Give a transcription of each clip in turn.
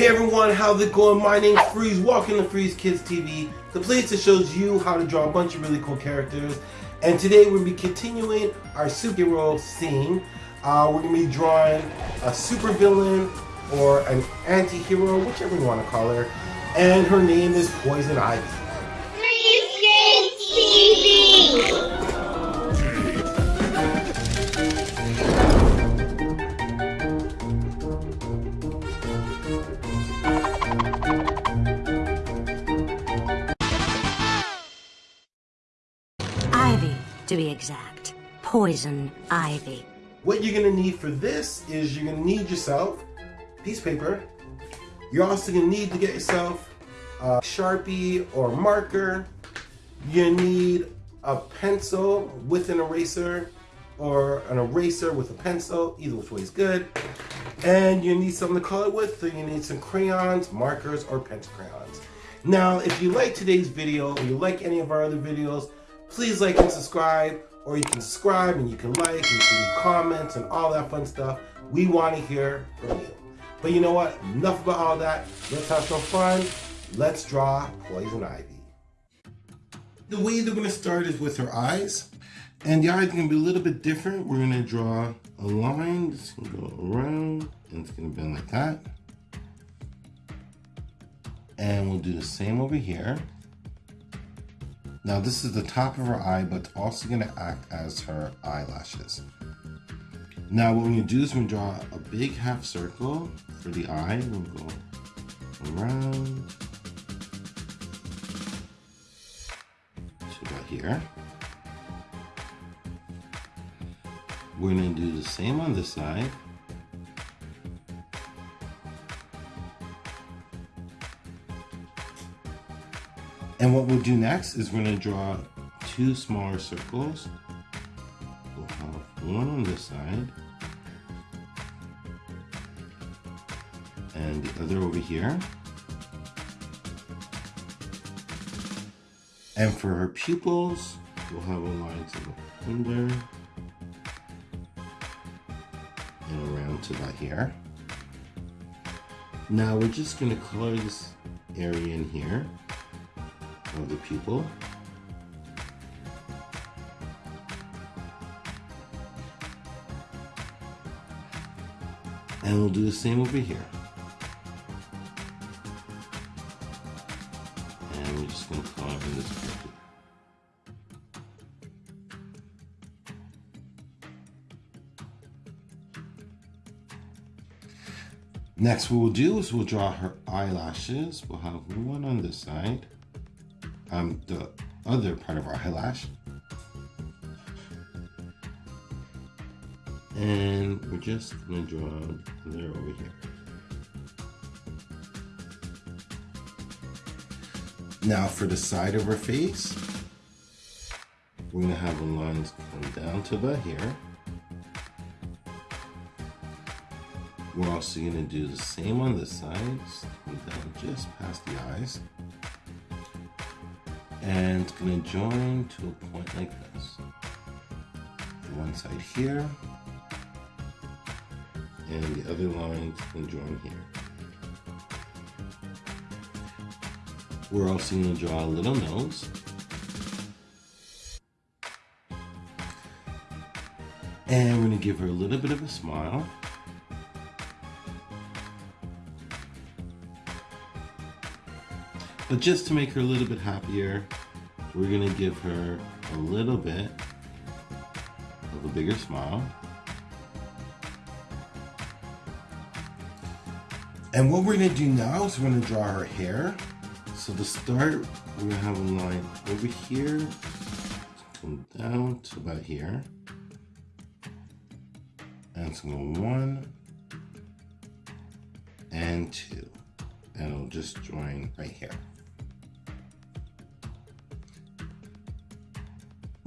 Hey everyone, how's it going? My name's Freeze. Welcome to Freeze Kids TV, the place that shows you how to draw a bunch of really cool characters. And today we're going to be continuing our superhero scene. Uh, we're going to be drawing a supervillain or an anti-hero, whichever you want to call her. And her name is Poison Ivy. Freeze Kids TV! To be exact. Poison ivy. What you're gonna need for this is you're gonna need yourself piece of paper. You're also gonna need to get yourself a Sharpie or marker. You need a pencil with an eraser or an eraser with a pencil, either which way is good. And you need something to color with, so you need some crayons, markers, or pencil crayons. Now, if you like today's video or you like any of our other videos, please like and subscribe, or you can subscribe and you can like, and you can leave comments and all that fun stuff. We want to hear from you. But you know what? Enough about all that. Let's have some fun. Let's draw Poison Ivy. The way they're going to start is with her eyes. And the eyes are going to be a little bit different. We're going to draw a line that's going to go around and it's going to bend like that. And we'll do the same over here. Now this is the top of her eye, but also gonna act as her eyelashes. Now what we're gonna do is we're gonna draw a big half circle for the eye. We'll go around to about here. We're gonna do the same on this side. And what we'll do next is we're gonna draw two smaller circles. We'll have one on this side and the other over here. And for her pupils, we'll have a line to go under and around to about here. Now we're just gonna color this area in here of the pupil. And we'll do the same over here. And we're just going to color in this pupil. Next what we'll do is we'll draw her eyelashes. We'll have one on this side um, the other part of our eyelash. And we're just gonna draw there over here. Now for the side of her face, we're gonna have the lines come down to about here. We're also gonna do the same on the sides, down just past the eyes and it's to join to a point like this. The one side here, and the other line can join here. We're also to draw a little nose. And we're to give her a little bit of a smile. But just to make her a little bit happier, we're gonna give her a little bit of a bigger smile. And what we're gonna do now is we're gonna draw her hair. So to start, we're gonna have a line over here, come down to about here. And go one and two. And it'll just join right here.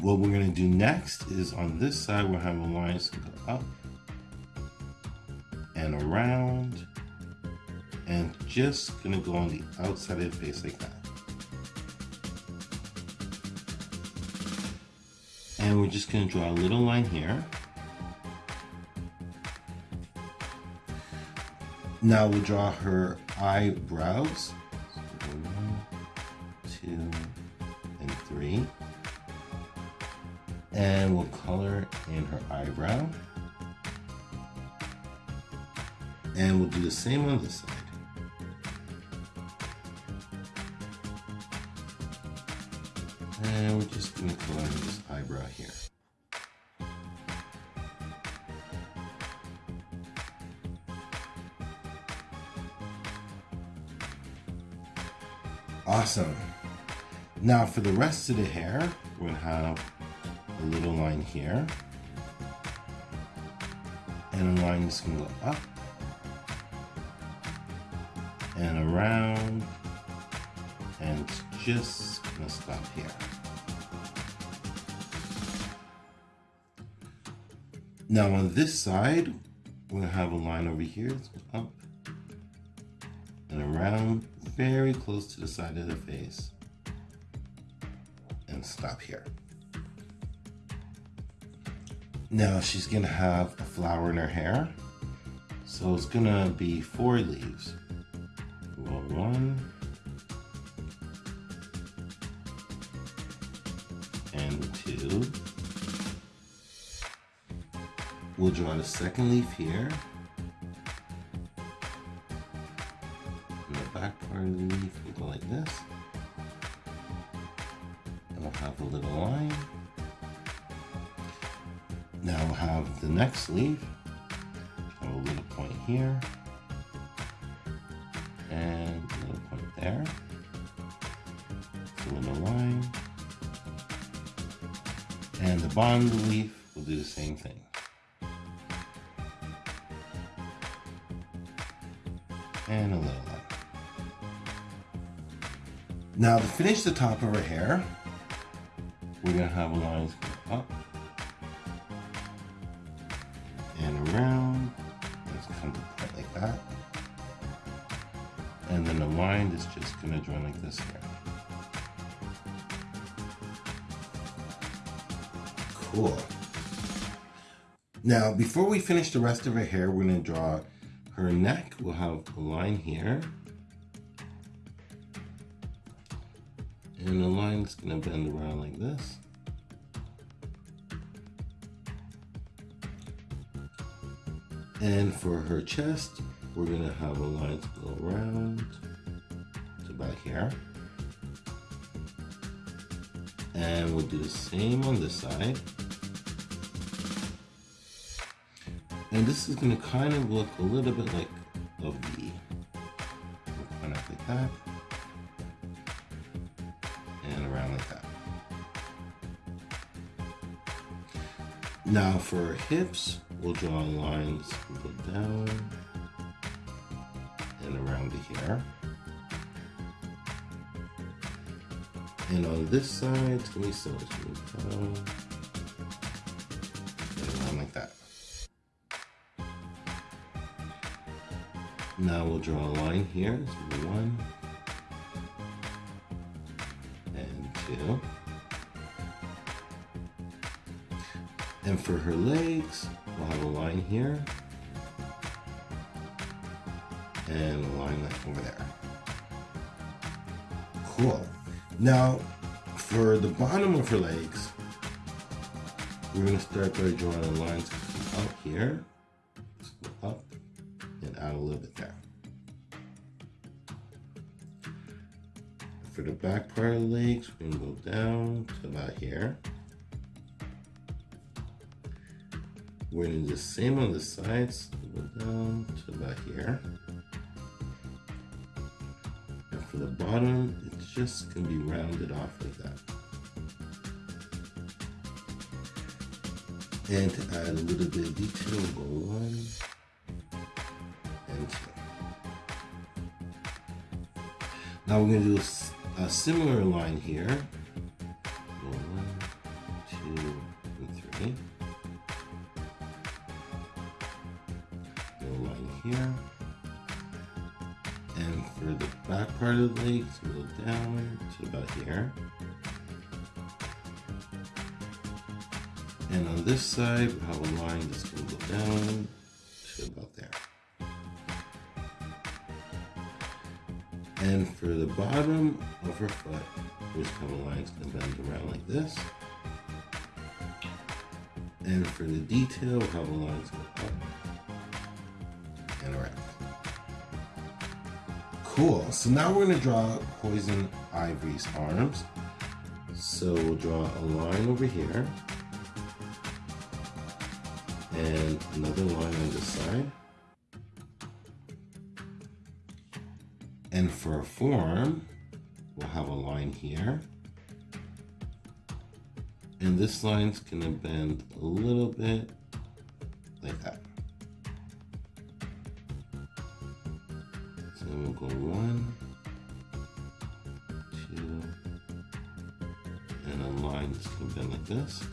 What we're gonna do next is on this side, we'll have a line go up and around and just gonna go on the outside of the face like that. And we're just gonna draw a little line here. Now we'll draw her eyebrows. In. And we'll do the same on this side. And we're just gonna color this eyebrow here. Awesome. Now for the rest of the hair, we're gonna have a little line here. And line that's gonna go up and around and just gonna stop here. Now on this side, we're gonna have a line over here, up and around, very close to the side of the face, and stop here. Now she's gonna have a flower in her hair, so it's gonna be four leaves. Well, one, and two. We'll draw the second leaf here. And the back part of the leaf will go like this. And we'll have a little line. Have the next leaf. A little point here. And a little point there. Fill A little line. And the bottom of the leaf will do the same thing. And a little line. Now to finish the top of her hair, we're gonna have a line up just gonna join like this here. Cool. Now, before we finish the rest of her hair, we're gonna draw her neck. We'll have a line here. And the line's gonna bend around like this. And for her chest, we're gonna have a line to go around And we'll do the same on this side. And this is gonna kind of look a little bit like a V. Kind of like that. And around like that. Now for her hips, we'll draw lines down and around to here. And on this side, be similar. It's gonna down like that. Now we'll draw a line here. One and two. And for her legs, we'll have a line here and a line over there. Cool. Now, for the bottom of her legs, we're gonna start by drawing the lines up here, up, and out a little bit there. For the back part of the legs, we're gonna go down to about here. We're gonna do the same on the sides, go down to about here. For the bottom, it's just gonna be rounded off like that. And to add a little bit of detail, go one and two. Now we're gonna do a similar line here. The legs, we'll go down to about here. And on this side, we have a line that's gonna go down to about there. And for the bottom of her foot, there's kind of lines gonna bend around like this. And for the detail, we'll have the lines go up Cool. So now we're gonna draw Poison Ivy's arms. So we'll draw a line over here. And another line on this side. And for a form, we'll have a line here. And this line's gonna bend a little bit like that. We'll go one, two, and a line bend like this.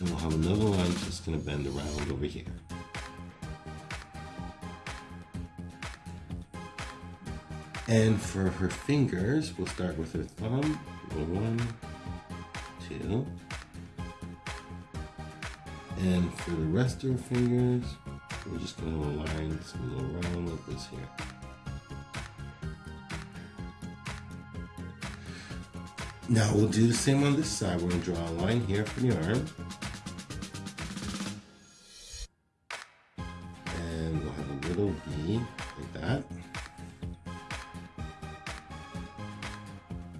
And we'll have another line that's gonna bend around over here. And for her fingers, we'll start with her thumb. One, two. And for the rest of her fingers, we're just gonna have a line that's gonna go around like this here. Now we'll do the same on this side. We're gonna draw a line here for the arm. And we'll have a little V like that.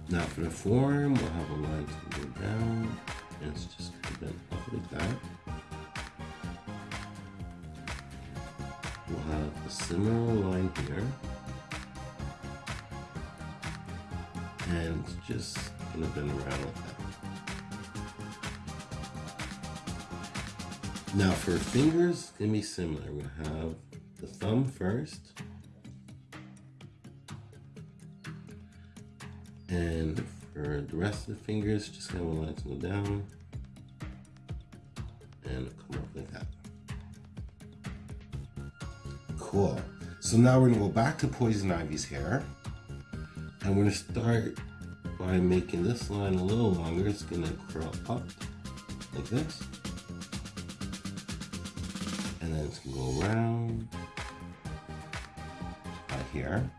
Now for the forearm, we'll have a line to go down, and it's just gonna bend up like that. We'll have a similar line here. And just gonna bend around like that. Now for fingers, gonna be similar. We'll have the thumb first. And for the rest of the fingers, just kind of lines go down and come up like that. Cool. So now we're gonna go back to Poison Ivy's hair. And we're gonna start by making this line a little longer. It's gonna curl up like this. And then it's gonna go around by here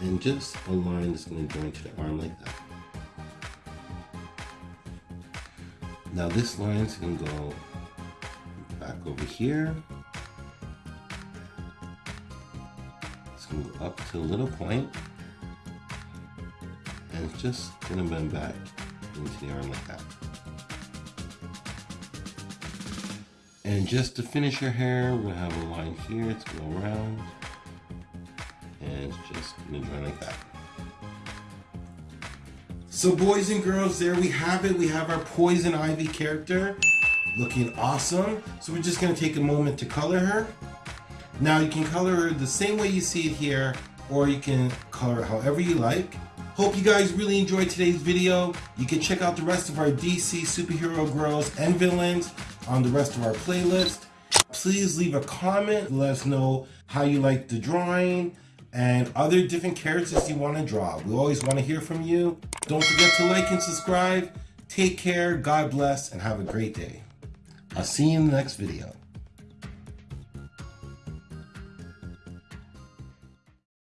and just a line that's to join to the arm like that. Now this line's to go back over here. Up to a little point, and just to bend back into the arm like that. And just to finish your hair, we're to have a line here to go around and just gonna join like that. So boys and girls, there we have it. We have our Poison Ivy character looking awesome. So we're just gonna take a moment to color her. Now you can color the same way you see it here, or you can color it however you like. Hope you guys really enjoyed today's video. You can check out the rest of our DC superhero girls and villains on the rest of our playlist. Please leave a comment, let us know how you like the drawing, and other different characters you want to draw. We always want to hear from you. Don't forget to like and subscribe. Take care, God bless, and have a great day. I'll see you in the next video.